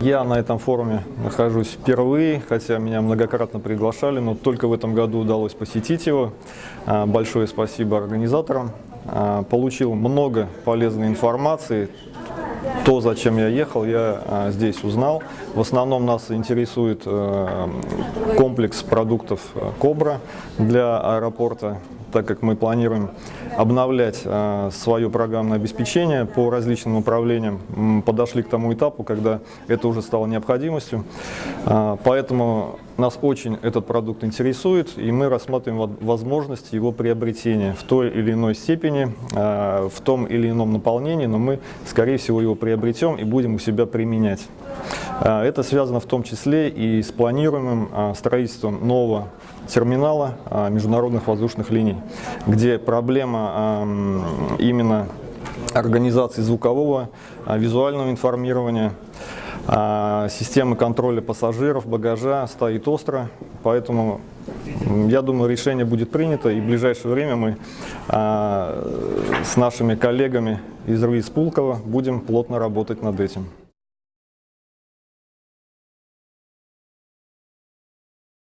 Я на этом форуме нахожусь впервые, хотя меня многократно приглашали, но только в этом году удалось посетить его. А, Большое спасибо организаторам. А, Получил много полезной информации. То, зачем я ехал, я а, здесь узнал. В основном нас интересует комплекс продуктов «Кобра» для аэропорта, так как мы планируем обновлять э, свое программное обеспечение по различным направлениям. Подошли к тому этапу, когда это уже стало необходимостью. А, Поэтому нас очень этот продукт интересует, и мы рассматриваем во- возможность его приобретения в той или иной степени, а, в том или ином наполнении, но мы, скорее всего, его приобретем и будем у себя применять. А, Это связано в том числе и с планируемым а, строительством нового терминала международных воздушных линий, где проблема именно организации звукового, визуального информирования, а, системы контроля пассажиров, багажа стоит остро, поэтому я думаю, решение будет принято, и в ближайшее время мы а, с нашими коллегами из РУИ Пулково будем плотно работать над этим.